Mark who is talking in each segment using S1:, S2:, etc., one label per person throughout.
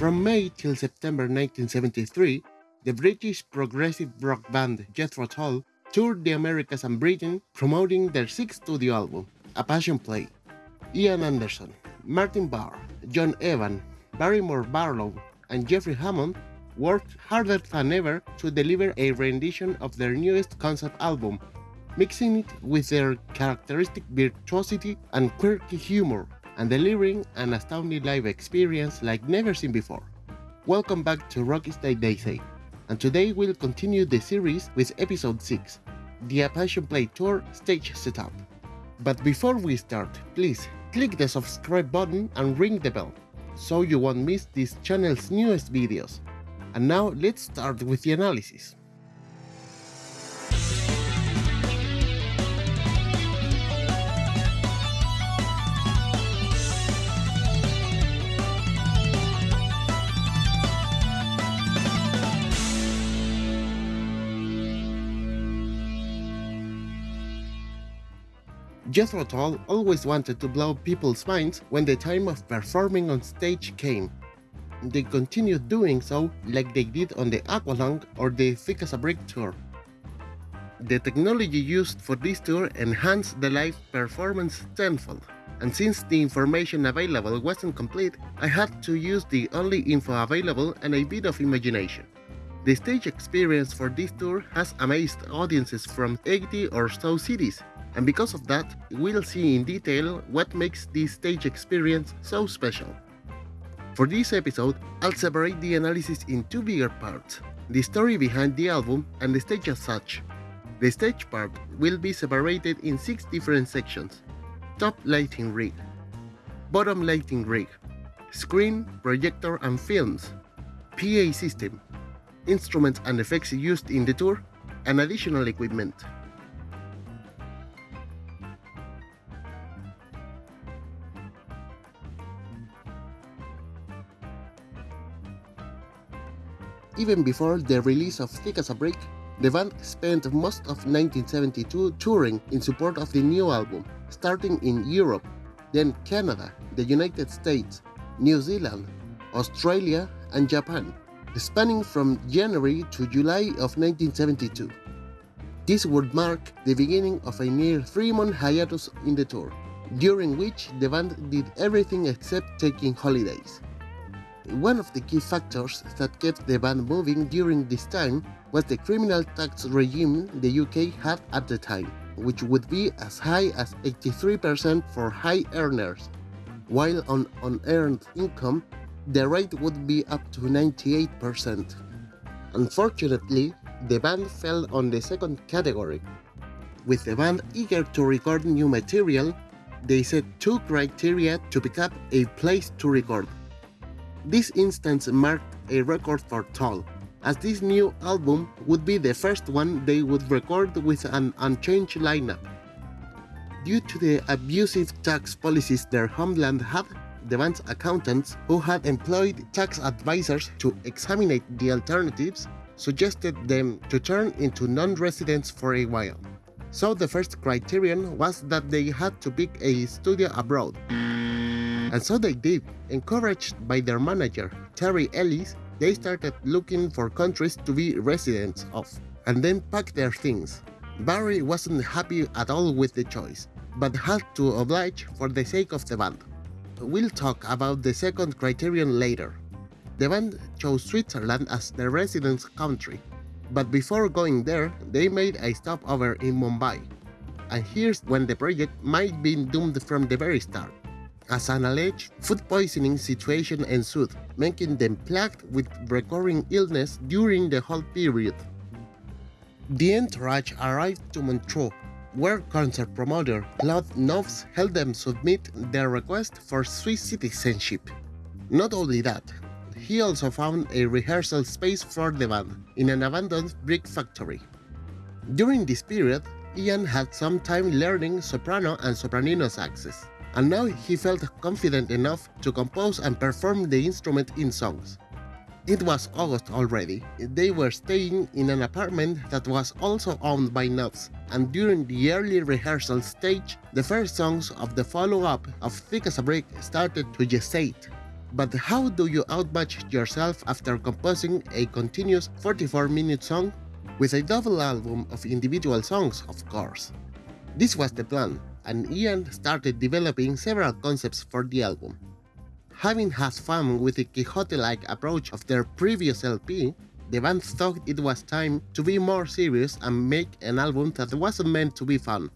S1: From May till September 1973, the British progressive rock band Jethro Tull toured the Americas and Britain promoting their sixth studio album, A Passion Play. Ian Anderson, Martin Barre, John Evan, Barriemore Barlow, and Jeffrey Hammond worked harder than ever to deliver a rendition of their newest concept album, mixing it with their characteristic virtuosity and quirky humor, and delivering an astounding live experience like never seen before. Welcome back to Rocky State They Say, and today we'll continue the series with episode 6, the Passion Play Tour stage setup. But before we start, please click the subscribe button and ring the bell, so you won't miss this channel's newest videos. And now let's start with the analysis. Jethro Tull always wanted to blow people's minds when the time of performing on stage came. They continued doing so like they did on the Aqualung or the Thick as a Brick tour. The technology used for this tour enhanced the live performance tenfold, and since the information available wasn't complete, I had to use the only info available and a bit of imagination. The stage experience for this tour has amazed audiences from 80 or so cities, and because of that, we'll see in detail what makes this stage experience so special. For this episode, I'll separate the analysis in two bigger parts, the story behind the album and the stage as such. The stage part will be separated in six different sections. Top lighting rig, bottom lighting rig, screen, projector and films, PA system, instruments and effects used in the tour, and additional equipment. Even before the release of Thick as a Brick, the band spent most of 1972 touring in support of the new album, starting in Europe, then Canada, the United States, New Zealand, Australia, and Japan, spanning from January to July of 1972. This would mark the beginning of a near three-month hiatus in the tour, during which the band did everything except taking holidays. One of the key factors that kept the band moving during this time was the criminal tax regime the UK had at the time, which would be as high as 83% for high earners, while on unearned income, the rate would be up to 98%. Unfortunately, the band fell on the second category. With the band eager to record new material, they set two criteria to pick up a place to record this instance marked a record for Tull, as this new album would be the first one they would record with an unchanged lineup. Due to the abusive tax policies their homeland had, the band's accountants, who had employed tax advisors to examine the alternatives, suggested them to turn into non-residents for a while. So the first criterion was that they had to pick a studio abroad. And so they did. Encouraged by their manager, Terry Ellis, they started looking for countries to be residents of, and then packed their things. Barry wasn't happy at all with the choice, but had to oblige for the sake of the band. We'll talk about the second criterion later. The band chose Switzerland as their residence country, but before going there, they made a stopover in Mumbai. And here's when the project might be doomed from the very start as an alleged food poisoning situation ensued, making them plagued with recurring illness during the whole period. The entourage arrived to Montreux, where concert promoter Claude Nobs helped them submit their request for Swiss citizenship. Not only that, he also found a rehearsal space for the band in an abandoned brick factory. During this period, Ian had some time learning soprano and sopranino saxes and now he felt confident enough to compose and perform the instrument in songs. It was August already. They were staying in an apartment that was also owned by Nobs, and during the early rehearsal stage, the first songs of the follow-up of Thick as a Brick started to gestate. But how do you outmatch yourself after composing a continuous 44-minute song? With a double album of individual songs, of course. This was the plan, and Ian started developing several concepts for the album. Having had fun with the Quixote-like approach of their previous LP, the band thought it was time to be more serious and make an album that wasn't meant to be fun.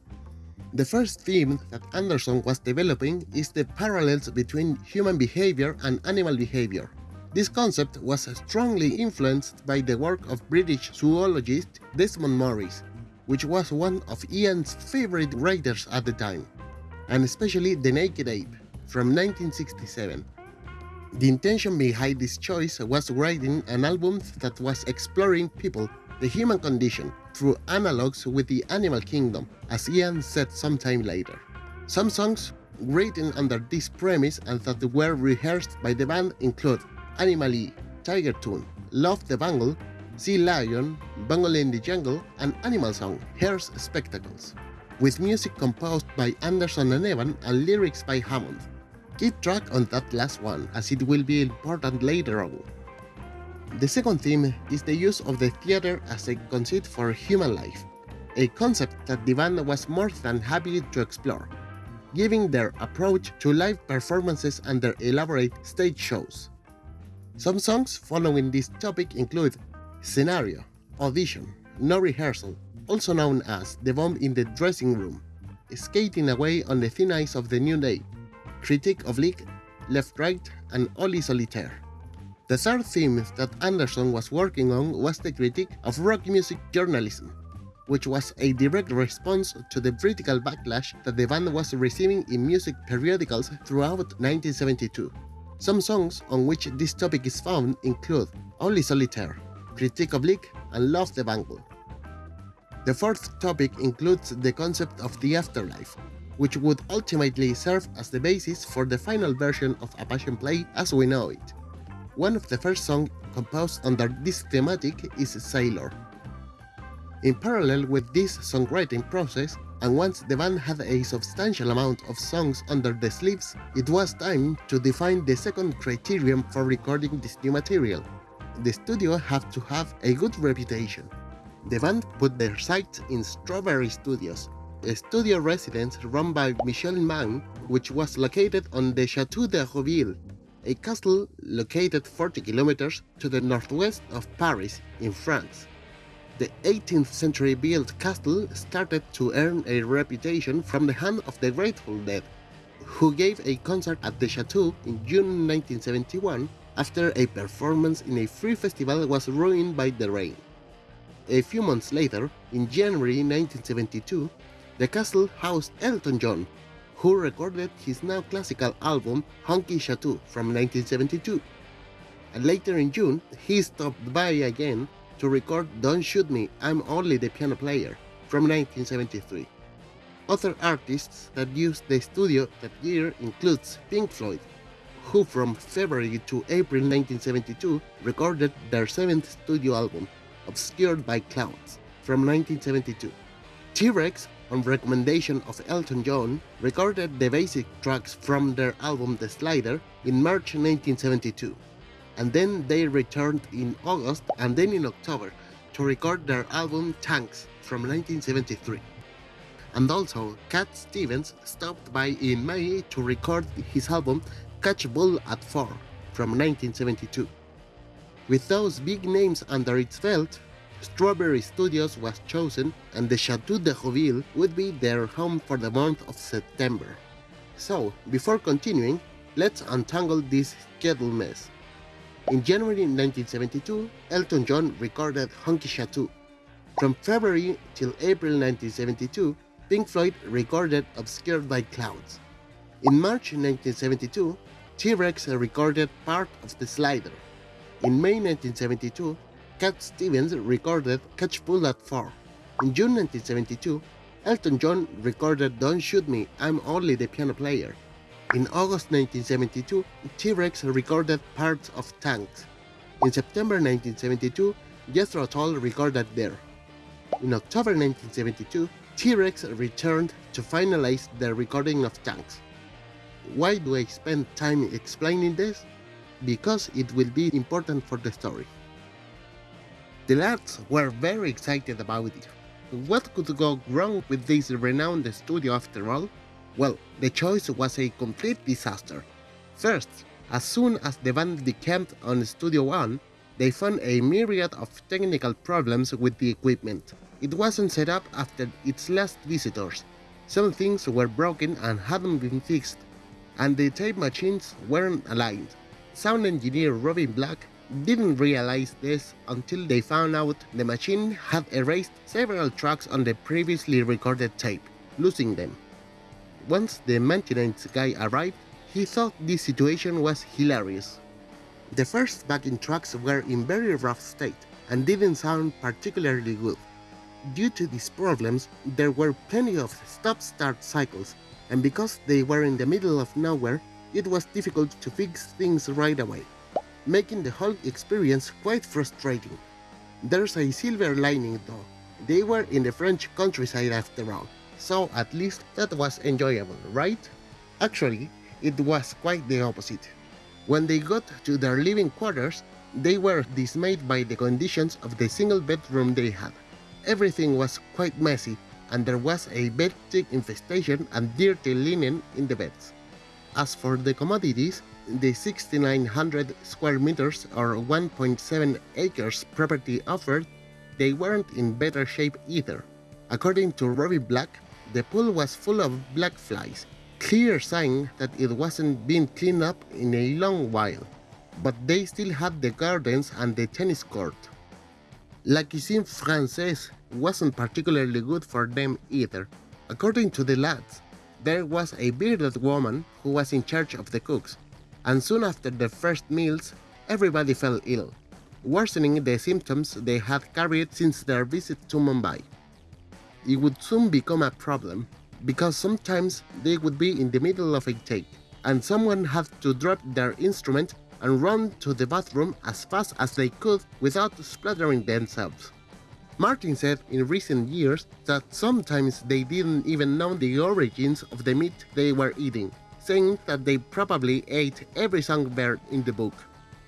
S1: The first theme that Anderson was developing is the parallels between human behavior and animal behavior. This concept was strongly influenced by the work of British zoologist Desmond Morris, which was one of Ian's favorite writers at the time, and especially The Naked Ape from 1967. The intention behind this choice was writing an album that was exploring people, the human condition, through analogs with the animal kingdom, as Ian said sometime later. Some songs written under this premise and that were rehearsed by the band include Animal E, Tiger Tune, Law of the Bungle, Sea Lion, Bungle in the Jungle, and Animal Song, Hare's Spectacles, with music composed by Anderson and Evan and lyrics by Hammond. Keep track on that last one, as it will be important later on. The second theme is the use of the theater as a conceit for human life, a concept that the band was more than happy to explore, giving their approach to live performances and their elaborate stage shows. Some songs following this topic include Scenario, Audition, No Rehearsal, also known as The Bomb in the Dressing Room, Skating Away on the Thin Ice of the New Day, Critique Oblique, Left Right, and Only Solitaire. The third theme that Anderson was working on was the critique of rock music journalism, which was a direct response to the critical backlash that the band was receiving in music periodicals throughout 1972. Some songs on which this topic is found include Only Solitaire, Critique Oblique, and Law of the Bungle. The fourth topic includes the concept of the afterlife, which would ultimately serve as the basis for the final version of A Passion Play as we know it. One of the first songs composed under this thematic is Sailor. In parallel with this songwriting process, and once the band had a substantial amount of songs under the sleeves, it was time to define the second criterion for recording this new material. The studio had to have a good reputation. The band put their sights in Strawberry Studios, a studio residence run by Michel Magne, which was located on the Chateau d'Herouville, a castle located 40 kilometers to the northwest of Paris in France. The 18th century built castle started to earn a reputation from the hand of the Grateful Dead, who gave a concert at the chateau in June 1971 after a performance in a free festival was ruined by the rain. A few months later, in January 1972, the castle housed Elton John, who recorded his now classical album Honky Chateau from 1972. And later in June, he stopped by again to record Don't Shoot Me, I'm Only the Piano Player from 1973. Other artists that used the studio that year includes Pink Floyd, who from February to April 1972 recorded their seventh studio album, Obscured by Clouds, from 1972. T-Rex on recommendation of Elton John, recorded the basic tracks from their album The Slider in March 1972, and then they returned in August and then in October to record their album Tanx from 1973. And also, Cat Stevens stopped by in May to record his album Catch Bull at 4 from 1972. With those big names under its belt, Strawberry Studios was chosen and the Chateau d'Herouville would be their home for the month of September. So, before continuing, let's untangle this schedule mess. In January 1972, Elton John recorded Honky Chateau. From February till April 1972, Pink Floyd recorded Obscured by Clouds. In March 1972, T-Rex recorded part of The Slider. In May 1972, Cat Stevens recorded Catch Bull at 4. In June 1972, Elton John recorded Don't Shoot Me, I'm Only the Piano Player. In August 1972, T-Rex recorded parts of Tanx. In September 1972, Jethro Tull recorded There. In October 1972, T-Rex returned to finalize the recording of Tanx. Why do I spend time explaining this? because it will be important for the story. The lads were very excited about it. What could go wrong with this renowned studio after all? Well, the choice was a complete disaster. First, as soon as the band decamped on Studio One, they found a myriad of technical problems with the equipment. It wasn't set up after its last visitors. Some things were broken and hadn't been fixed, and the tape machines weren't aligned. Sound engineer Robin Black didn't realize this until they found out the machine had erased several tracks on the previously recorded tape, losing them. Once the maintenance guy arrived, he thought this situation was hilarious. The first backing tracks were in very rough state and didn't sound particularly good. Due to these problems, there were plenty of stop-start cycles, and because they were in the middle of nowhere, it was difficult to fix things right away, making the whole experience quite frustrating. There's a silver lining though, they were in the French countryside after all, so at least that was enjoyable, right? Actually, it was quite the opposite. When they got to their living quarters, they were dismayed by the conditions of the single bedroom they had. Everything was quite messy, and there was a bed tick infestation and dirty linen in the beds. As for the commodities, the 6900 square meters or 1.7 acres property offered, they weren't in better shape either. According to Robbie Black, the pool was full of black flies, clear sign that it wasn't been cleaned up in a long while. But they still had the gardens and the tennis court. La cuisine française wasn't particularly good for them either. According to the lads, there was a bearded woman who was in charge of the cooks, and soon after the first meals, everybody fell ill, worsening the symptoms they had carried since their visit to Mumbai. It would soon become a problem, because sometimes they would be in the middle of a take, and someone had to drop their instrument and run to the bathroom as fast as they could without splattering themselves. Martin said in recent years that sometimes they didn't even know the origins of the meat they were eating, saying that they probably ate every songbird in the book.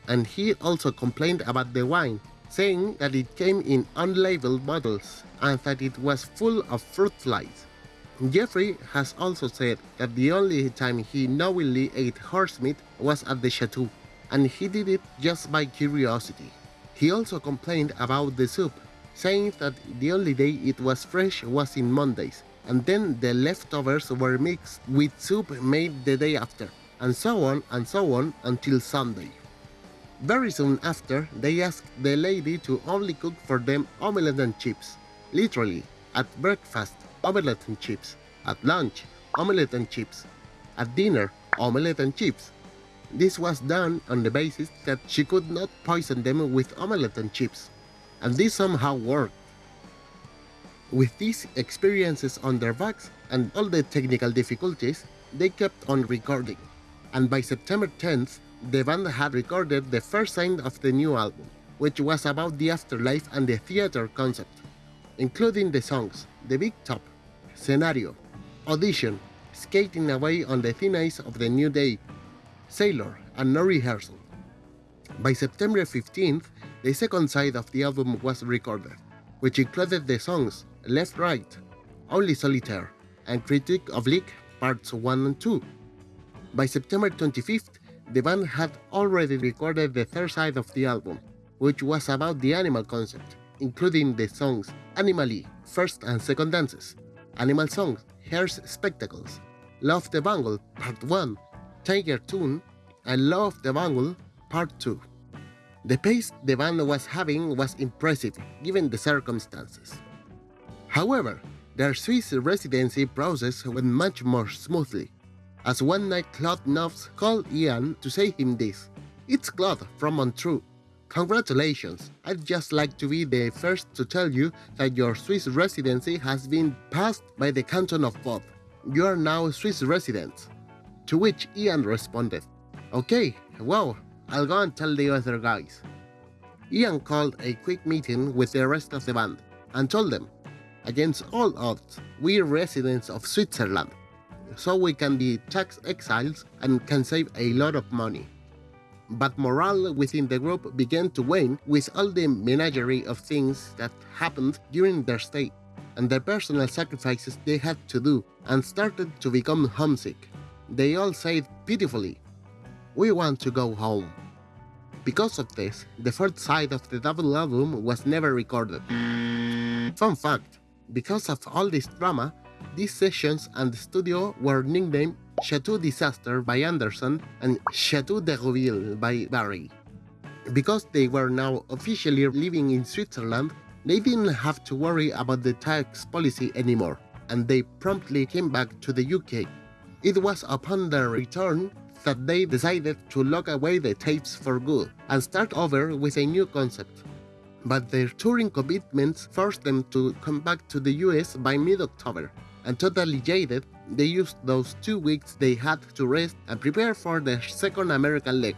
S1: And he also complained about the wine, saying that it came in unlabeled bottles and that it was full of fruit flies. Jeffrey has also said that the only time he knowingly ate horse meat was at the chateau, and he did it just by curiosity. He also complained about the soup, saying that the only day it was fresh was in Mondays, and then the leftovers were mixed with soup made the day after, and so on and so on until Sunday. Very soon after, they asked the lady to only cook for them omelette and chips. Literally, at breakfast, omelette and chips. At lunch, omelette and chips. At dinner, omelette and chips. This was done on the basis that she could not poison them with omelette and chips. And this somehow worked. With these experiences on their backs and all the technical difficulties, they kept on recording. And by September 10th, the band had recorded the first sign of the new album, which was about the afterlife and the theater concept, including the songs The Big Top, Scenario, Audition, Skating Away on the Thin Ice of the New Day, Sailor, and No Rehearsal. By September 15th, the second side of the album was recorded, which included the songs Left Right, Only Solitaire, and Critique Oblique Parts 1 and 2. By September 25th, the band had already recorded the third side of the album, which was about the animal concept, including the songs Animelee, First and Second Dances, Animal Songs, Hare's Spectacles, Law of the Bungle, Part 1, Tiger Tune, and Law of the Bungle, Part 2. The pace the band was having was impressive given the circumstances. However, their Swiss residency process went much more smoothly, as one night Claude Nobs called Ian to say him this. It's Claude from Montreux. Congratulations, I'd just like to be the first to tell you that your Swiss residency has been passed by the Canton of Vaud. You are now Swiss residents. To which Ian responded, Okay, well, I'll go and tell the other guys. Ian called a quick meeting with the rest of the band and told them, against all odds, we're residents of Switzerland, so we can be tax exiles and can save a lot of money. but morale within the group began to wane with all the menagerie of things that happened during their stay, and the personal sacrifices they had to do, and started to become homesick. They all said pitifully, We want to go home. Because of this, the third side of the double album was never recorded. Fun fact, because of all this drama, these sessions and the studio were nicknamed Chateau Disaster by Anderson and Chateau de Roville by Barry. Because they were now officially living in Switzerland, they didn't have to worry about the tax policy anymore, and they promptly came back to the UK. It was upon their return that they decided to lock away the tapes for good and start over with a new concept. But their touring commitments forced them to come back to the US by mid-October, and totally jaded, they used those two weeks they had to rest and prepare for the second American leg,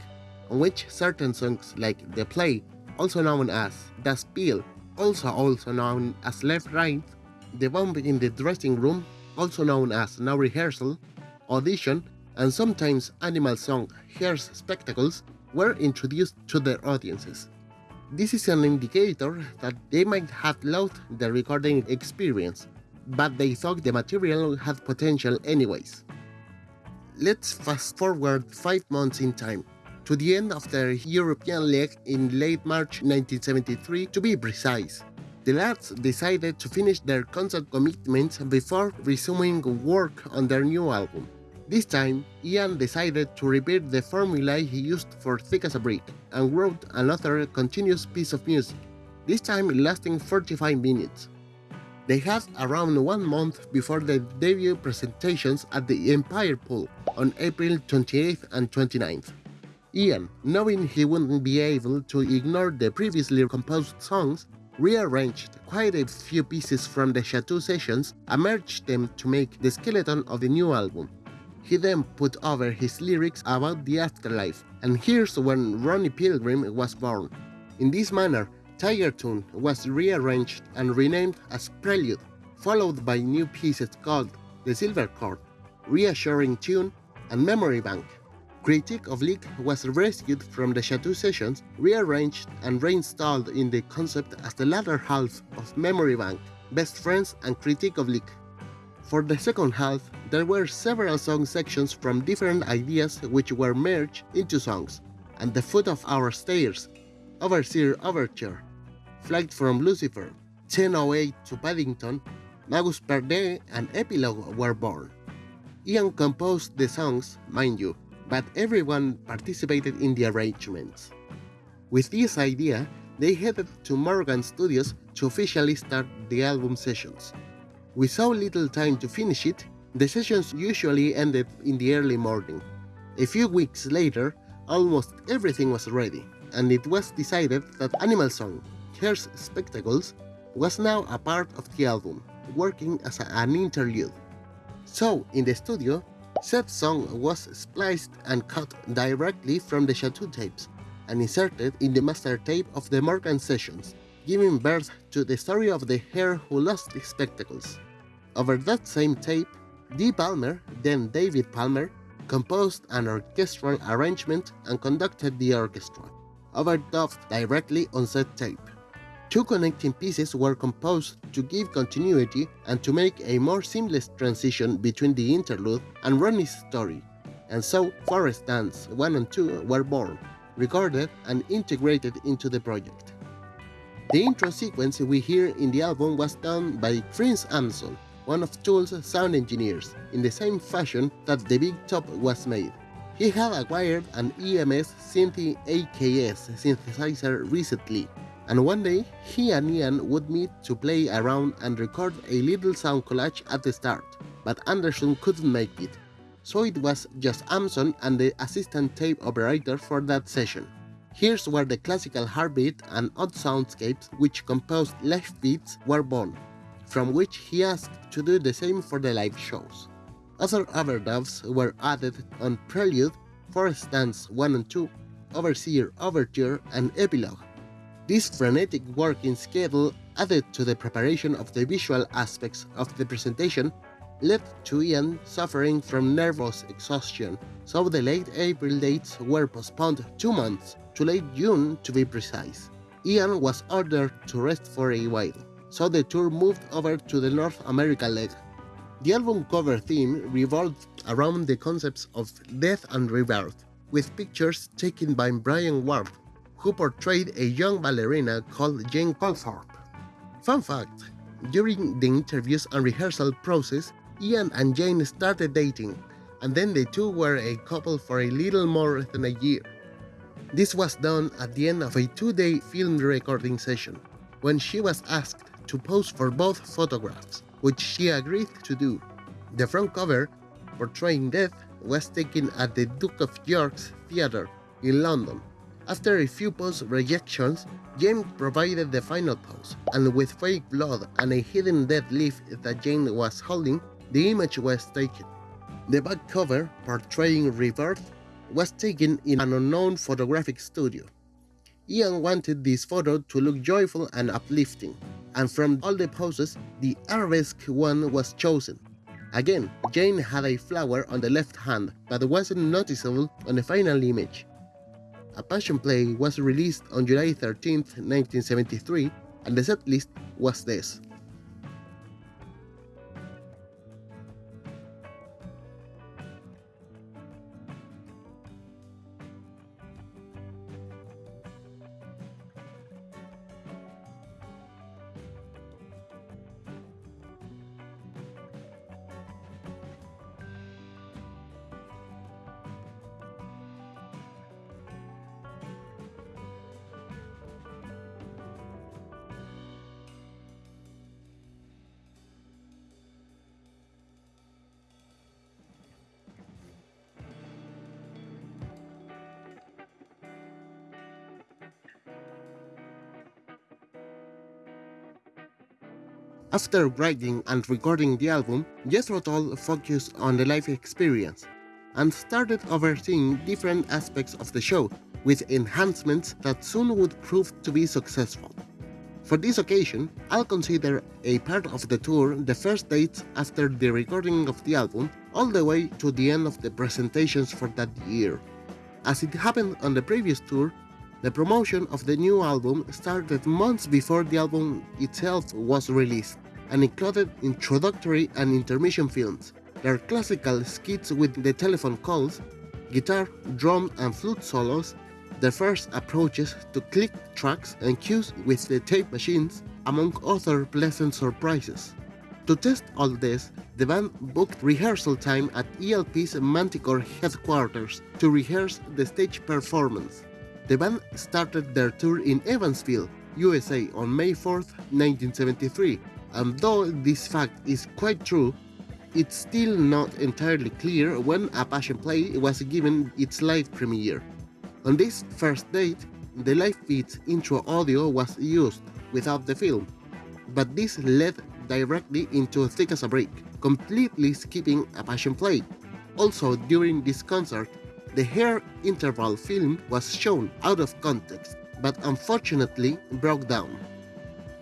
S1: on which certain songs like The Play, also known as Das Spiel, also also known as Left Right, The Bomb in the Dressing Room, also known as No Rehearsal, Audition, and sometimes Animal Song Hare's Spectacles, were introduced to their audiences. This is an indicator that they might have lost the recording experience, but they thought the material had potential anyways. Let's fast forward 5 months in time, to the end of their European leg in late March 1973 to be precise. The lads decided to finish their concert commitments before resuming work on their new album. This time, Ian decided to repeat the formula he used for Thick as a Brick and wrote another continuous piece of music, this time lasting 45 minutes. They had around one month before the debut presentations at the Empire Pool on April 28th and 29th. Ian, knowing he wouldn't be able to ignore the previously composed songs, rearranged quite a few pieces from the Chateau sessions and merged them to make the skeleton of the new album. He then put over his lyrics about the afterlife, and here's when Ronnie Pilgrim was born. In this manner, Tiger Tune was rearranged and renamed as Prelude, followed by new pieces called The Silver Cord, Reassuring Tune, and Memory Bank. Critique Oblique was rescued from the Chateau sessions, rearranged and reinstalled in the concept as the latter half of Memory Bank, Best Friends and Critique Oblique. For the second half, there were several song sections from different ideas which were merged into songs, and The Foot of Our Stairs, Overseer Overture, Flight from Lucifer, 1008 to Paddington, Magus Perdé, and Epilogue were born. Ian composed the songs, mind you, but everyone participated in the arrangements. With this idea, they headed to Morgan Studios to officially start the album sessions. With so little time to finish it, the sessions usually ended in the early morning. A few weeks later, almost everything was ready, and it was decided that Animal Song, Hare's Spectacles, was now a part of the album, working as an interlude. So, in the studio, said song was spliced and cut directly from the Chateau tapes and inserted in the master tape of the Morgan sessions, giving birth to the story of the hare who lost his spectacles. Over that same tape, Dee Palmer, then David Palmer, composed an orchestral arrangement and conducted the orchestra, overdubbed directly on set tape. Two connecting pieces were composed to give continuity and to make a more seamless transition between the interlude and Ronnie's story, and so Forest Dance 1 and 2 were born, recorded and integrated into the project. The intro sequence we hear in the album was done by Prince Amson, one of Tull's sound engineers, in the same fashion that the Big Top was made. He had acquired an EMS Synthi AKS synthesizer recently and one day he and Ian would meet to play around and record a little sound collage at the start, but Anderson couldn't make it, so it was just Amson and the assistant tape operator for that session. Here's where the classical heartbeat and odd soundscapes which composed left beats were born, from which he asked to do the same for the live shows. Other overdubs were added on Prelude, Forest Dance 1 and 2, Overseer Overture, and Epilogue, this frenetic working schedule added to the preparation of the visual aspects of the presentation led to Ian suffering from nervous exhaustion, so the late April dates were postponed two months, to late June to be precise. Ian was ordered to rest for a while, so the tour moved over to the North America leg. The album cover theme revolved around the concepts of death and rebirth, with pictures taken by Brian Ward, who portrayed a young ballerina called Jane Calthorpe. Fun fact, during the interviews and rehearsal process, Ian and Jane started dating, and then the two were a couple for a little more than a year. This was done at the end of a two-day film recording session, when she was asked to pose for both photographs, which she agreed to do. The front cover, portraying death, was taken at the Duke of York's Theatre in London. After a few pose rejections, James provided the final pose, and with fake blood and a hidden dead leaf that Jane was holding, the image was taken. The back cover, portraying Rebirth, was taken in an unknown photographic studio. Ian wanted this photo to look joyful and uplifting, and from all the poses, the arabesque one was chosen. Again, Jane had a flower on the left hand, but wasn't noticeable on the final image. A Passion Play was released on July 13, 1973, and the set list was this. After writing and recording the album, Jethro Tull focused on the live experience and started overseeing different aspects of the show with enhancements that soon would prove to be successful. For this occasion, I'll consider a part of the tour the first dates after the recording of the album all the way to the end of the presentations for that year. As it happened on the previous tour, the promotion of the new album started months before the album itself was released and included introductory and intermission films. their classical skits with the telephone calls, guitar, drum and flute solos, the first approaches to click tracks and cues with the tape machines, among other pleasant surprises. To test all this, the band booked rehearsal time at ELP's Manticore headquarters to rehearse the stage performance. The band started their tour in Evansville, USA on May 4, 1973, and though this fact is quite true, it's still not entirely clear when A Passion Play was given its live premiere. On this first date, the live feed's intro audio was used without the film, but this led directly into Thick as a Brick, completely skipping A Passion Play. Also, during this concert, the hare interval film was shown out of context, but unfortunately broke down.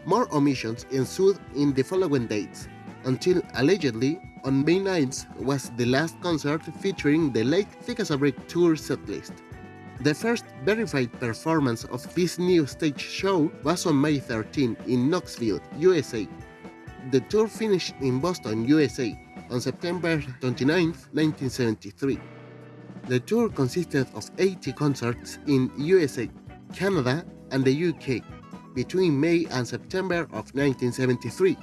S1: More omissions ensued in the following dates, until allegedly on May 9th was the last concert featuring the late Thick as a Brick tour setlist. The first verified performance of this new stage show was on May 13 in Knoxville, USA. The tour finished in Boston, USA on September 29, 1973. The tour consisted of 80 concerts in USA, Canada, and the UK between May and September of 1973.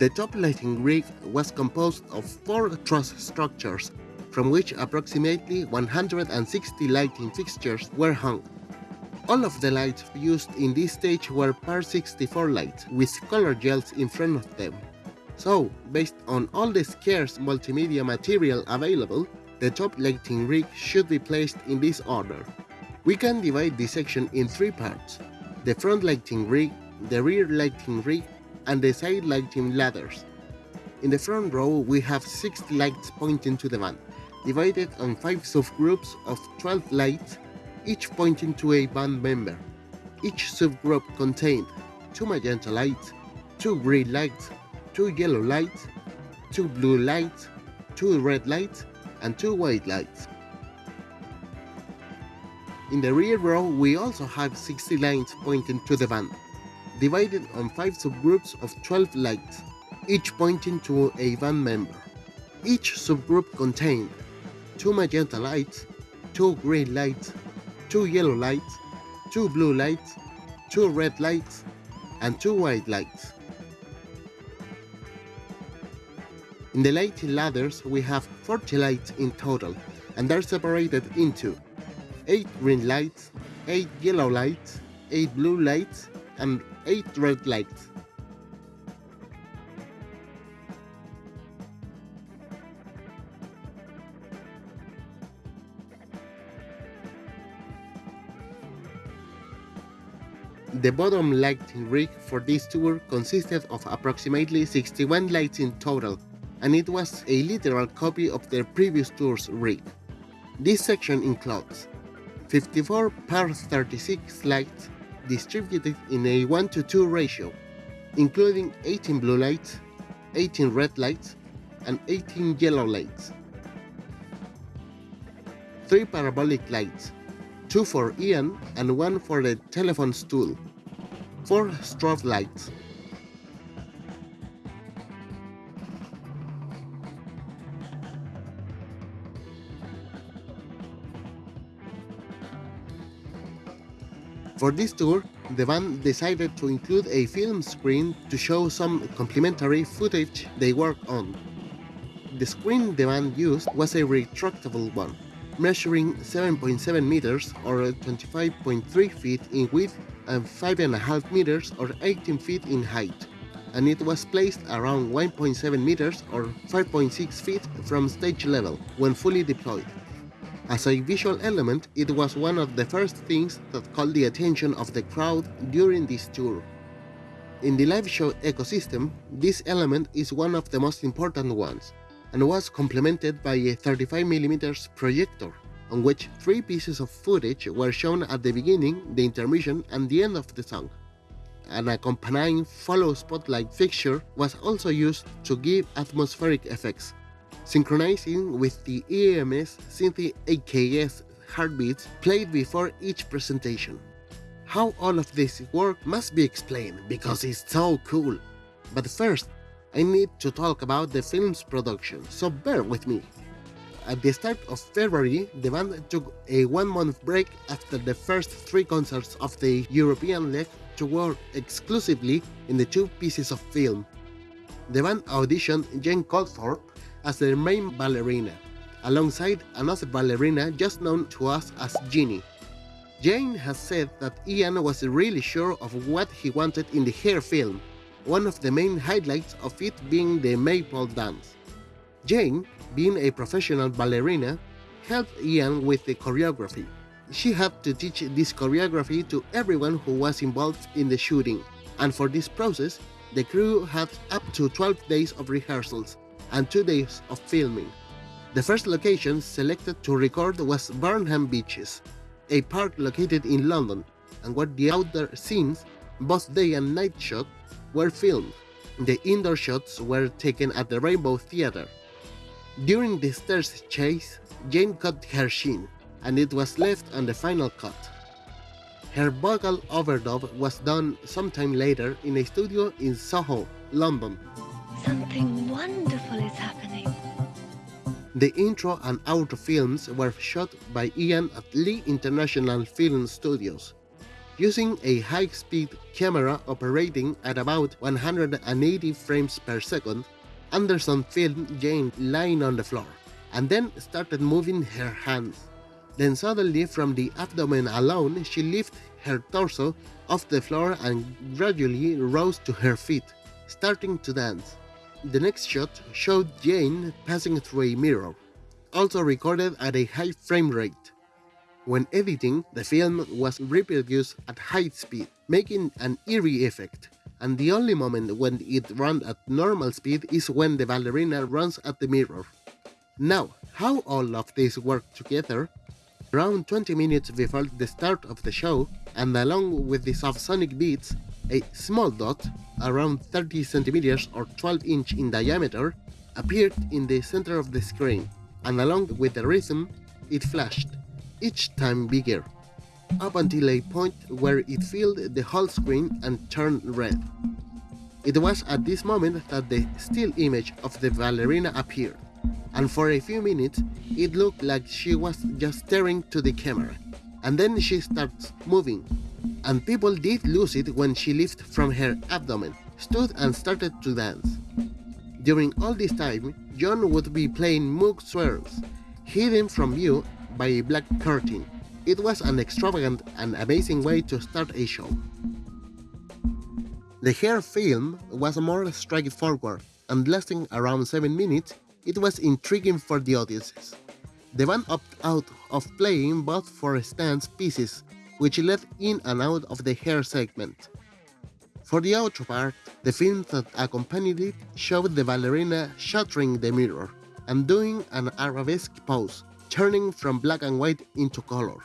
S1: The top lighting rig was composed of four truss structures, from which approximately 160 lighting fixtures were hung. All of the lights used in this stage were Par 64 lights with color gels in front of them. So, based on all the scarce multimedia material available, the top lighting rig should be placed in this order. We can divide this section in three parts, the front lighting rig, the rear lighting rig, and the side lighting ladders. In the front row we have 6 lights pointing to the van, divided on 5 subgroups of 12 lights, each pointing to a band member. Each subgroup contained 2 magenta lights, 2 green lights, 2 yellow lights, 2 blue lights, 2 red lights, and 2 white lights. In the rear row we also have 60 lines pointing to the band, divided on 5 subgroups of 12 lights, each pointing to a band member. Each subgroup contained 2 magenta lights, 2 green lights, 2 yellow lights, 2 blue lights, 2 red lights, and 2 white lights. In the lighting ladders we have 40 lights in total, and are separated into 8 green lights, 8 yellow lights, 8 blue lights, and 8 red lights. The bottom lighting rig for this tour consisted of approximately 61 lights in total, and it was a literal copy of their previous tour's rig. This section includes 54 par 36 lights distributed in a 1 to 2 ratio, including 18 blue lights, 18 red lights, and 18 yellow lights. 3 parabolic lights, 2 for Ian and 1 for the telephone stool, 4 strobe lights, For this tour, the band decided to include a film screen to show some complementary footage they worked on. The screen the band used was a retractable one, measuring 7.7 meters or 25.3 feet in width and 5.5 meters or 18 feet in height, and it was placed around 1.7 meters or 5.6 feet from stage level when fully deployed. As a visual element, it was one of the first things that called the attention of the crowd during this tour. In the live show ecosystem, this element is one of the most important ones, and was complemented by a 35mm projector, on which three pieces of footage were shown at the beginning, the intermission, and the end of the song. An accompanying follow spotlight fixture was also used to give atmospheric effects, synchronizing with the EMS Synthi AKS heartbeats played before each presentation. How all of this work must be explained because it's so cool. But first, I need to talk about the film's production, so bear with me. At the start of February, the band took a one-month break after the first three concerts of the European leg to work exclusively in the two pieces of film. The band auditioned Jane Calthorpe as their main ballerina, alongside another ballerina just known to us as Ginny. Jane has said that Ian was really sure of what he wanted in the hare film, one of the main highlights of it being the maple dance. Jane, being a professional ballerina, helped Ian with the choreography. She had to teach this choreography to everyone who was involved in the shooting, and for this process, the crew had up to 12 days of rehearsals, and two days of filming. The first location selected to record was Burnham Beeches, a park located in London, and where the outdoor scenes, both day and night shot, were filmed. The indoor shots were taken at the Rainbow Theatre. During the stairs chase, Jane cut her shin, and it was left on the final cut. Her vocal overdub was done sometime later in a studio in Soho, London.
S2: Something wonderful is happening.
S1: The intro and outro films were shot by Ian at Lee International Film Studios. Using a high-speed camera operating at about 180 frames per second, Anderson filmed Jane lying on the floor, and then started moving her hands. Then suddenly from the abdomen alone, she lifted her torso off the floor and gradually rose to her feet, starting to dance. The next shot showed Jane passing through a mirror, also recorded at a high frame rate. When editing, the film was reproduced at high speed, making an eerie effect, and the only moment when it ran at normal speed is when the ballerina runs at the mirror. Now, how all of this worked together, around 20 minutes before the start of the show, and along with the subsonic beats, a small dot, around 30 centimeters or 12 inch in diameter, appeared in the center of the screen, and along with the rhythm, it flashed, each time bigger, up until a point where it filled the whole screen and turned red. It was at this moment that the still image of the ballerina appeared, and for a few minutes it looked like she was just staring to the camera, and then she starts moving, and people did lose it when she lifted from her abdomen, stood and started to dance. During all this time, John would be playing Moog swirls, hidden from view by a black curtain. It was an extravagant and amazing way to start a show. The hare film was more straightforward, and lasting around 7 minutes, it was intriguing for the audiences. The band opted out of playing both for stance pieces, which led in and out of the hare segment. For the outro part, the film that accompanied it showed the ballerina shattering the mirror and doing an arabesque pose, turning from black and white into color.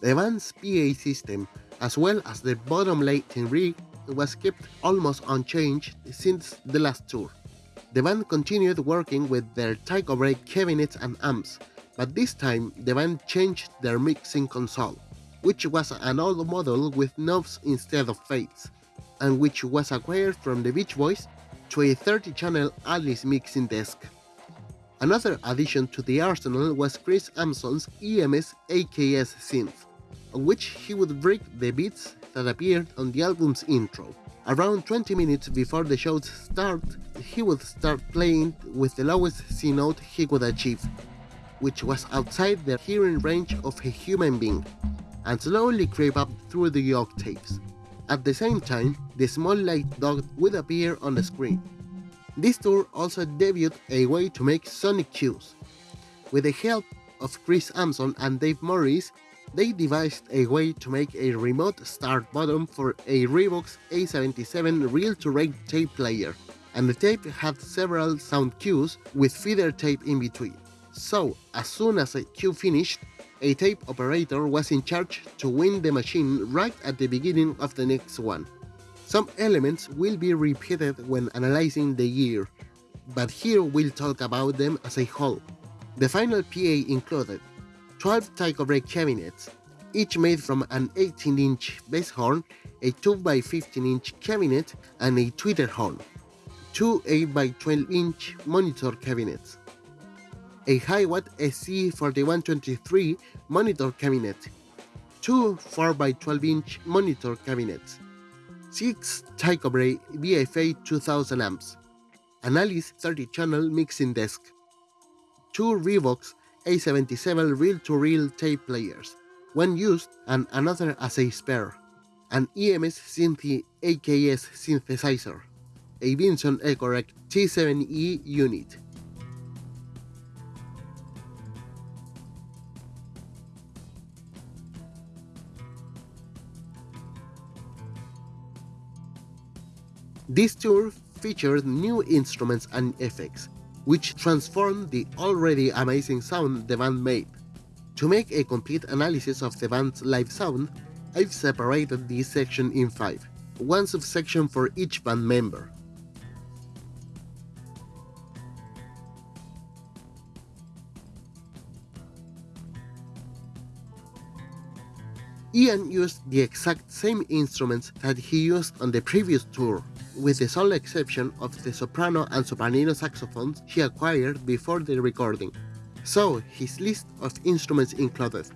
S1: The band's PA system, as well as the bottom lighting rig, was kept almost unchanged since the last tour. The band continued working with their Tycobrahe cabinets and amps, but this time the band changed their mixing console, which was an old model with knobs instead of fades, and which was acquired from the Beach Boys to a 30-channel Alice mixing desk. Another addition to the arsenal was Chris Amson's EMS AKS synth, on which he would break the beats that appeared on the album's intro. Around 20 minutes before the show's start, he would start playing with the lowest C note he could achieve, which was outside the hearing range of a human being, and slowly creep up through the octaves. At the same time, the small light dot would appear on the screen. This tour also debuted a way to make sonic cues. With the help of Chris Amson and Dave Morris, they devised a way to make a remote start button for a Revox A77 reel-to-reel tape player, and the tape had several sound cues with feeder tape in between. So, as soon as a cue finished, a tape operator was in charge to win the machine right at the beginning of the next one. Some elements will be repeated when analyzing the year, but here we'll talk about them as a whole. The final PA included 12 Tycobrahe cabinets, each made from an 18-inch bass horn, a 2x15-inch cabinet, and a tweeter horn, two 8x12-inch monitor cabinets, a Hiwatt SE4123 monitor cabinet, two 4x12-inch monitor cabinets, six Tycobrahe BFA 2000 amps, an Alice 30-channel mixing desk, two Revox a77 reel-to-reel tape players, one used and another as a spare, an EMS Synthi AKS synthesizer, a Vinson Ecorec T7E unit. This tour featured new instruments and effects, which transformed the already amazing sound the band made. To make a complete analysis of the band's live sound, I've separated this section in five, one subsection for each band member. Ian used the exact same instruments that he used on the previous tour, with the sole exception of the soprano and sopranino saxophones he acquired before the recording. So, his list of instruments included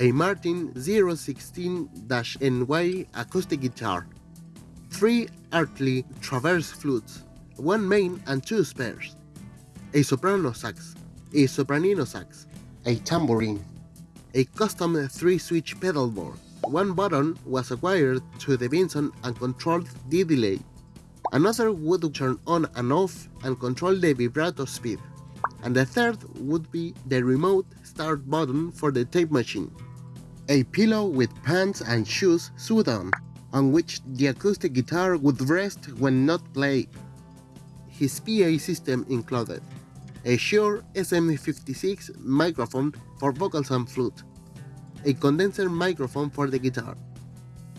S1: a Martin 016-NY acoustic guitar, three Artley traverse flutes, one main and two spares, a soprano sax, a sopranino sax, a tambourine, a custom 3-switch pedal board, one button was acquired to the Binson and controlled the delay. Another would turn on and off and control the vibrato speed. And the third would be the remote start button for the tape machine. A pillow with pants and shoes sewed on. on which the acoustic guitar would rest when not played. His PA system included a Shure SM56 microphone for vocals and flute, a condenser microphone for the guitar,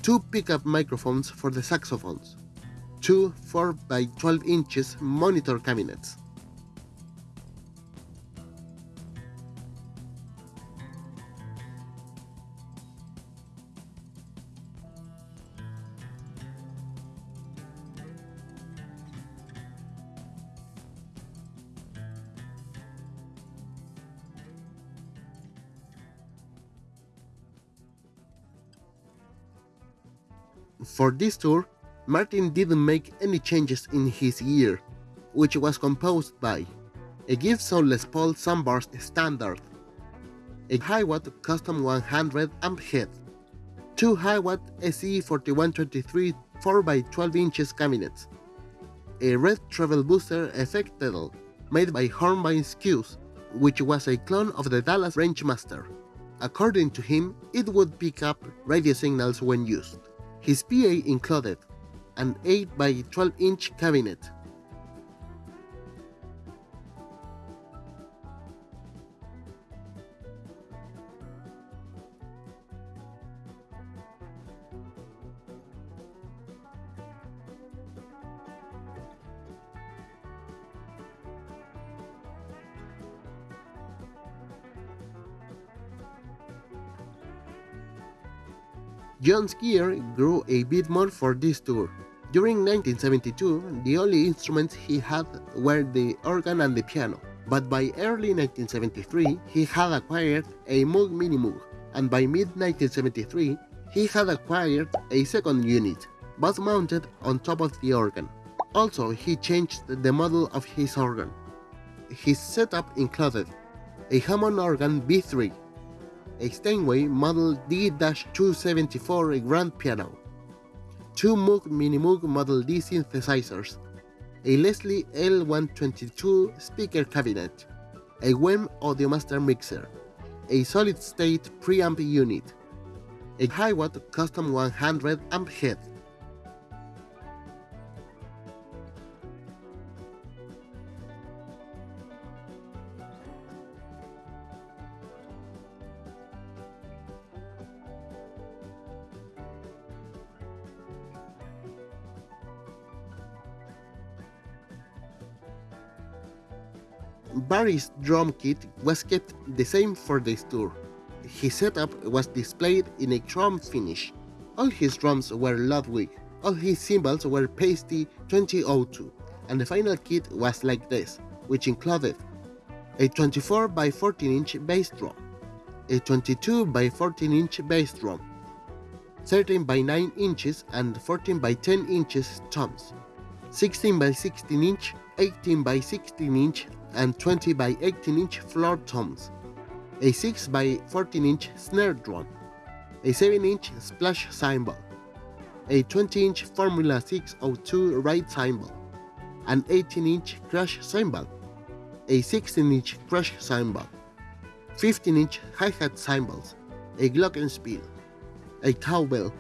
S1: two pickup microphones for the saxophones, two 4 by 12 inches monitor cabinets, For this tour, Martin didn't make any changes in his gear, which was composed by a Gibson Les Paul Sunburst Standard, a Hiwatt Custom 100 amp head, two Hiwatt SE4123 4x12 inches cabinets, a red treble booster effect pedal made by Hornby Skewes, which was a clone of the Dallas Rangemaster. According to him, it would pick up radio signals when used. His PA included an 8 by 12 inch cabinet, John's gear grew a bit more for this tour. During 1972, the only instruments he had were the organ and the piano, but by early 1973 he had acquired a Moog Mini Moog, and by mid-1973 he had acquired a second unit, both mounted on top of the organ. Also, he changed the model of his organ. His setup included a Hammond organ B3, a Steinway Model D-274 grand piano, two Moog Mini Moog Model D synthesizers, a Leslie L122 speaker cabinet, a WEM Audiomaster mixer, a solid-state preamp unit, a Hiwatt Custom 100 amp head, Barry's drum kit was kept the same for this tour. His setup was displayed in a chrome finish. All his drums were Ludwig, all his cymbals were Paiste 2002, and the final kit was like this, which included a 24 by 14 inch bass drum, a 22 by 14 inch bass drum, 13 by 9 inches and 14 by 10 inches toms, 16 by 16 inch, 18 by 16 inch and 20 by 18 inch floor toms, a 6 by 14 inch snare drum, a 7 inch splash cymbal, a 20 inch Formula 602 ride cymbal, an 18 inch crash cymbal, a 16 inch crash cymbal, 15 inch hi-hat cymbals, a glockenspiel, a cowbell,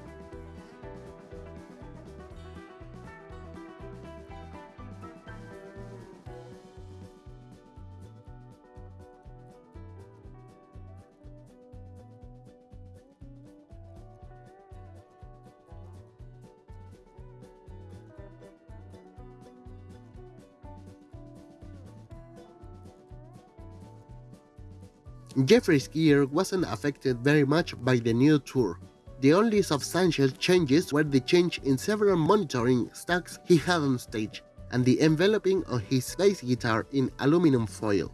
S1: Jeffrey's gear wasn't affected very much by the new tour. The only substantial changes were the change in several monitoring stacks he had on stage, and the enveloping of his bass guitar in aluminum foil.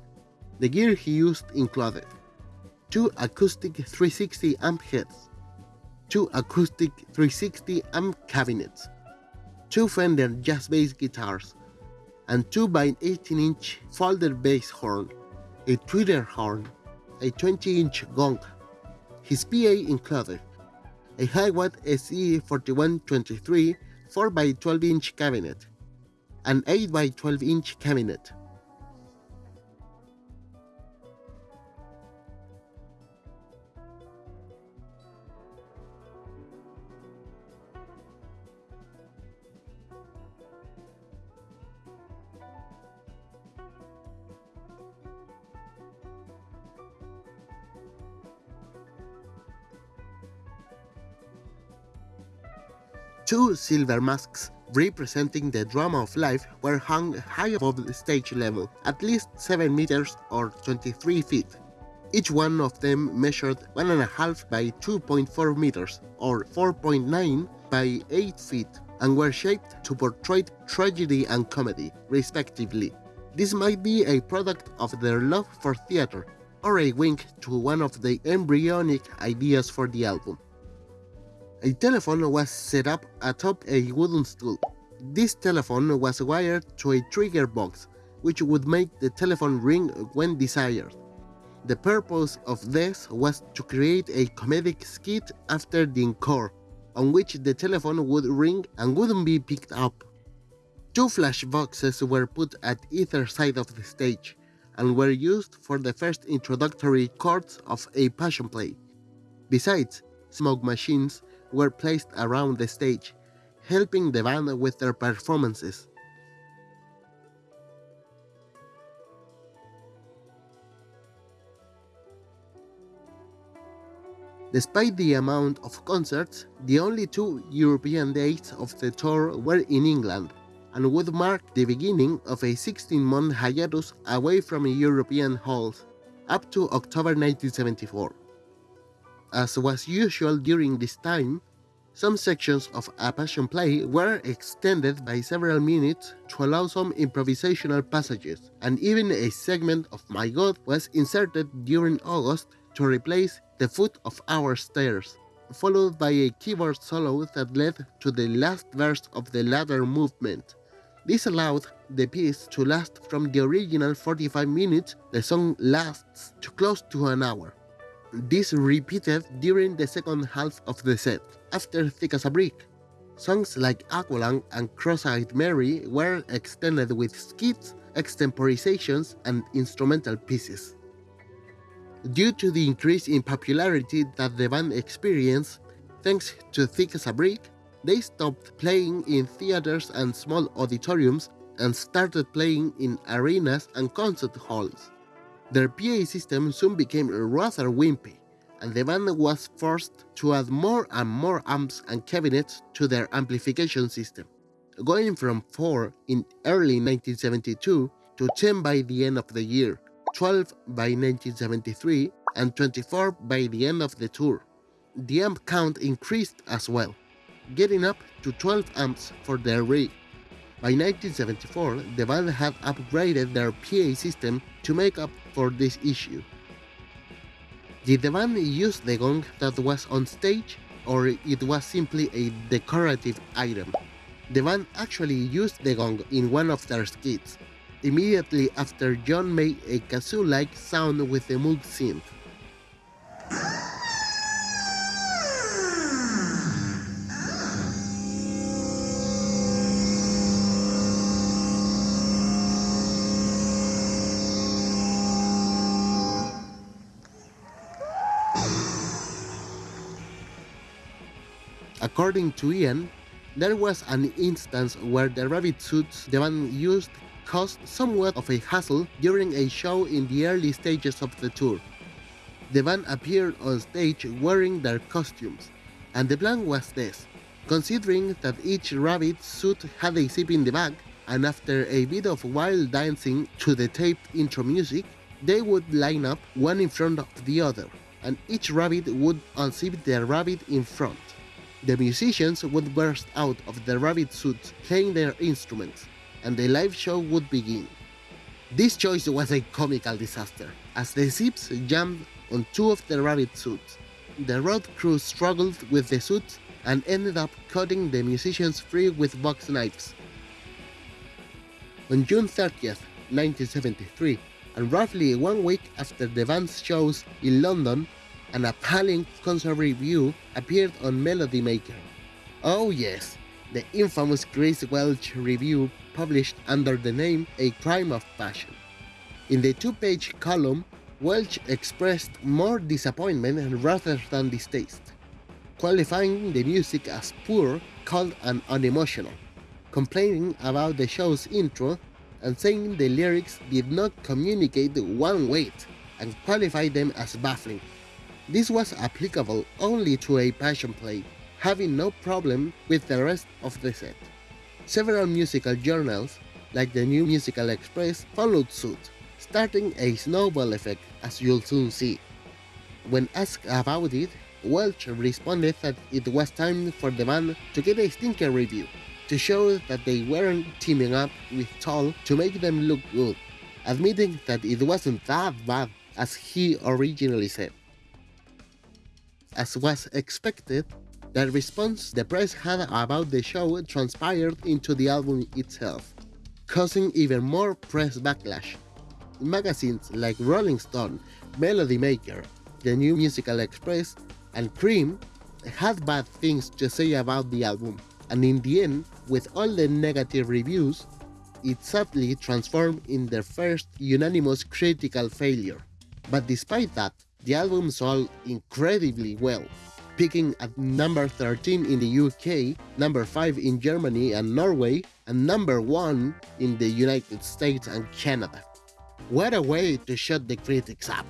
S1: The gear he used included two acoustic 360 amp heads, two acoustic 360 amp cabinets, two Fender jazz bass guitars, and 2 by 18 inch folded bass horn, a tweeter horn, a 20-inch gong. His PA included a Hiwatt SE4123 4x12-inch cabinet, an 8x12-inch cabinet, Two silver masks representing the drama of life were hung high above the stage level, at least 7 meters or 23 feet. Each one of them measured 1.5 by 2.4 meters or 4.9 by 8 feet and were shaped to portray tragedy and comedy, respectively. This might be a product of their love for theater or a wink to one of the embryonic ideas for the album. A telephone was set up atop a wooden stool. This telephone was wired to a trigger box, which would make the telephone ring when desired. The purpose of this was to create a comedic skit after the encore, on which the telephone would ring and wouldn't be picked up. Two flash boxes were put at either side of the stage, and were used for the first introductory chords of a passion play. Besides, smoke machines were placed around the stage, helping the band with their performances. Despite the amount of concerts, the only two European dates of the tour were in England, and would mark the beginning of a 16-month hiatus away from European halls, up to October 1974. As was usual during this time, some sections of a passion play were extended by several minutes to allow some improvisational passages, and even a segment of My God was inserted during August to replace The Foot of Our Stairs, followed by a keyboard solo that led to the last verse of the latter movement. This allowed the piece to last from the original 45 minutes, the song lasts to close to an hour. This repeated during the second half of the set, after Thick as a Brick. Songs like Aqualung and Cross-Eyed Mary were extended with skits, extemporizations, and instrumental pieces. Due to the increase in popularity that the band experienced, thanks to Thick as a Brick, they stopped playing in theaters and small auditoriums and started playing in arenas and concert halls. Their PA system soon became rather wimpy, and the band was forced to add more and more amps and cabinets to their amplification system, going from 4 in early 1972 to 10 by the end of the year, 12 by 1973, and 24 by the end of the tour. The amp count increased as well, getting up to 12 amps for their rig. By 1974, the band had upgraded their PA system to make up for this issue. Did the band use the gong that was on stage, or it was simply a decorative item? The band actually used the gong in one of their skits, immediately after John made a kazoo-like sound with the Moog synth. According to Ian, there was an instance where the rabbit suits the band used caused somewhat of a hassle during a show in the early stages of the tour. The band appeared on stage wearing their costumes, and the plan was this. Considering that each rabbit suit had a zip in the back, and after a bit of wild dancing to the taped intro music, they would line up one in front of the other, and each rabbit would unzip their rabbit in front. The musicians would burst out of their rabbit suits playing their instruments, and the live show would begin. This choice was a comical disaster, as the zips jammed on two of the rabbit suits. The road crew struggled with the suits and ended up cutting the musicians free with box knives. On June 30th, 1973, and roughly one week after the band's shows in London, an appalling concert review appeared on Melody Maker. Oh yes, the infamous Chris Welch review published under the name A Crime of Passion. In the two-page column, Welch expressed more disappointment rather than distaste, qualifying the music as poor, cold and unemotional, complaining about the show's intro and saying the lyrics did not communicate one weight and qualified them as baffling. This was applicable only to a passion play. having no problem with the rest of the set. Several musical journals, like the New Musical Express, followed suit, starting a snowball effect as you'll soon see. When asked about it, Welch responded that it was time for the band to get a stinker review, to show that they weren't teaming up with Tull to make them look good, admitting that it wasn't that bad as he originally said. As was expected, the response the press had about the show transpired into the album itself, causing even more press backlash. Magazines like Rolling Stone, Melody Maker, The New Musical Express, and Creem had bad things to say about the album, and in the end, with all the negative reviews, it sadly transformed in their first unanimous critical failure. But despite that, the album sold incredibly well, peaking at number 13 in the UK, number 5 in Germany and Norway, and number 1 in the United States and Canada. What a way to shut the critics up!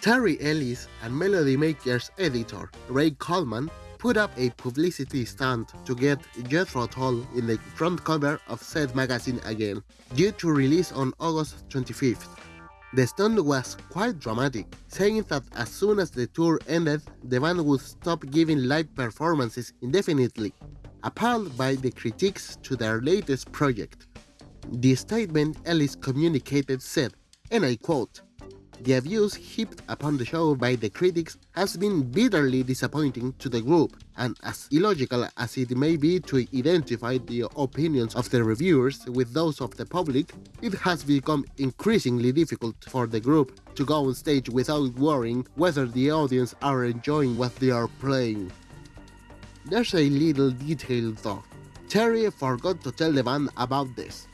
S1: Terry Ellis and Melody Maker's editor, Ray Coleman, put up a publicity stunt to get Jethro Tull in the front cover of said magazine again, due to release on August 25th. The stunt was quite dramatic, saying that as soon as the tour ended, the band would stop giving live performances indefinitely, appalled by the critiques to their latest project. The statement Ellis communicated said, and I quote, the abuse heaped upon the show by the critics has been bitterly disappointing to the group, and as illogical as it may be to identify the opinions of the reviewers with those of the public, it has become increasingly difficult for the group to go on stage without worrying whether the audience are enjoying what they are playing. There's a little detail though. Terry forgot to tell the band about this.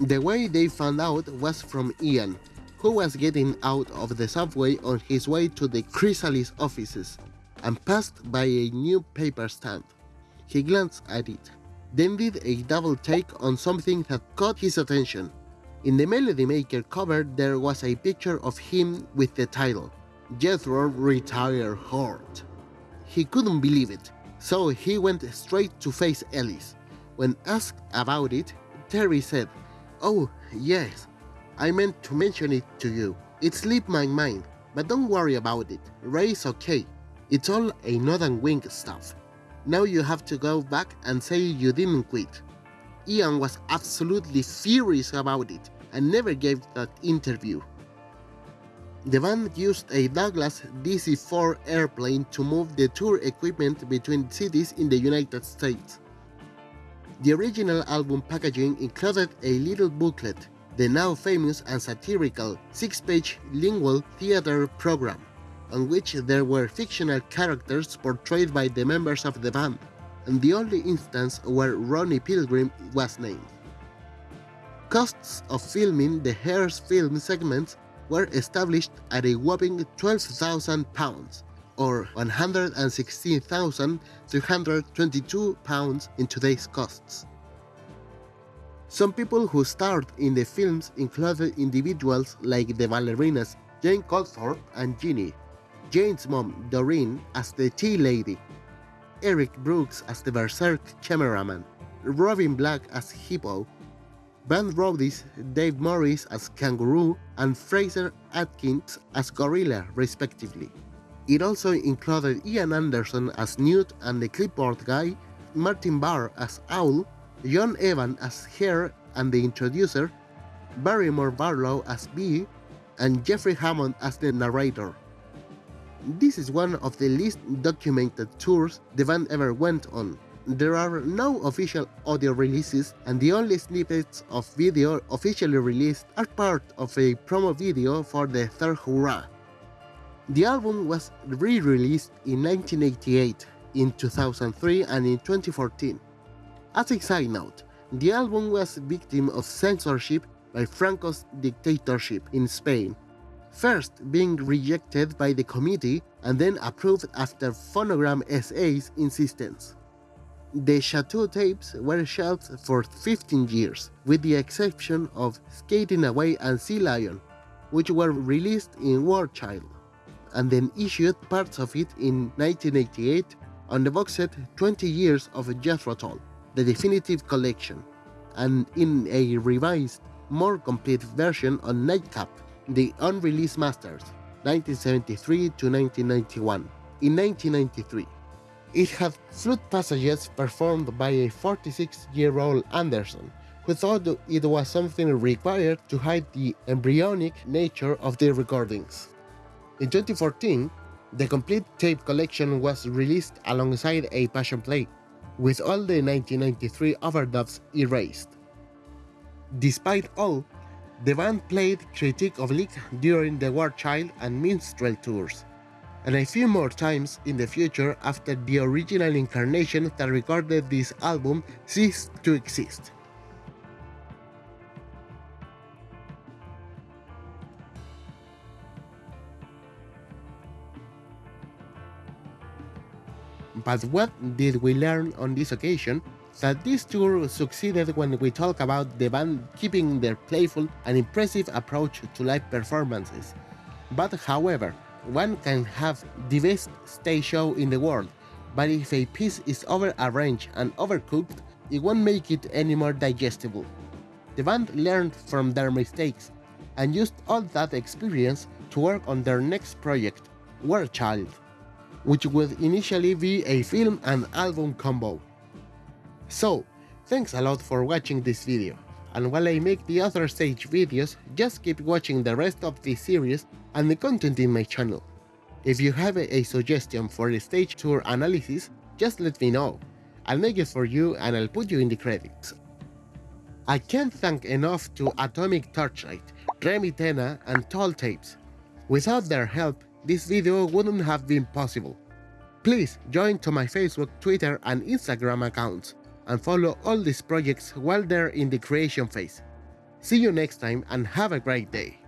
S1: The way they found out was from Ian, who was getting out of the subway on his way to the Chrysalis offices and passed by a new paper stand. He glanced at it, then did a double take on something that caught his attention. In the Melody Maker cover there was a picture of him with the title, Jethro Retire Horde. He couldn't believe it, so he went straight to face Ellis. When asked about it, Terry said, Oh, yes, I meant to mention it to you. It slipped my mind, but don't worry about it. Ray's okay. It's all a Northern Wing stuff. Now you have to go back and say you didn't quit. Ian was absolutely furious about it and never gave that interview. The band used a Douglas DC-4 airplane to move the tour equipment between cities in the United States. The original album packaging included a little booklet, the now famous and satirical six-page lingual theater program, on which there were fictional characters portrayed by the members of the band, and the only instance where Ronnie Pilgrim was named. Costs of filming the Hare's film segments were established at a whopping £12,000 or £116,322 in today's costs. Some people who starred in the films included individuals like the ballerinas Jane Calthorpe and Ginny, Jane's mom Doreen as the tea lady, Eric Brooks as the berserk cameraman, Robin Black as Hippo, Band Rhodys Dave Morris as Kangaroo, and Fraser Atkins as Gorilla, respectively. It also included Ian Anderson as Newt and the clipboard guy, Martin Barre as Owl, John Evan as Hare and the introducer, Barriemore Barlow as Bee, and Jeffrey Hammond as the narrator. This is one of the least documented tours the band ever went on. There are no official audio releases, and the only snippets of video officially released are part of a promo video for the third Hurrah. The album was re-released in 1988, in 2003 and in 2014. As a side note, the album was a victim of censorship by Franco's dictatorship in Spain, first being rejected by the committee and then approved after Phonogram SA's insistence. The Chateau tapes were shelved for 15 years, with the exception of Skating Away and Sea Lion, which were released in War Child. and then issued parts of it in 1988 on the box set 20 Years of Jethro Tull, the definitive collection, and in a revised, more complete version on Nightcap, the unreleased masters, 1973 to 1991. In 1993, it had flute passages performed by a 46-year-old Anderson, who thought it was something required to hide the embryonic nature of the recordings. In 2014, the complete tape collection was released alongside a passion play, with all the 1993 overdubs erased. Despite all, the band played Critique Oblique during the War Child and Minstrel tours, and a few more times in the future after the original incarnation that recorded this album ceased to exist. But what did we learn on this occasion? That this tour succeeded when we talk about the band keeping their playful and impressive approach to live performances. But however, one can have the best stage show in the world, but if a piece is over-arranged and overcooked, it won't make it any more digestible. The band learned from their mistakes and used all that experience to work on their next project, War Child which would initially be a film and album combo. So, thanks a lot for watching this video, and while I make the other stage videos, just keep watching the rest of this series and the content in my channel. If you have a, suggestion for a stage tour analysis, just let me know. I'll make it for you and I'll put you in the credits. I can't thank enough to Atomic Torchlight, Remy Tena and Tall Tapes. Without their help, this video wouldn't have been possible. Please join to my Facebook, Twitter and Instagram accounts and follow all these projects while they're in the creation phase. See you next time and have a great day.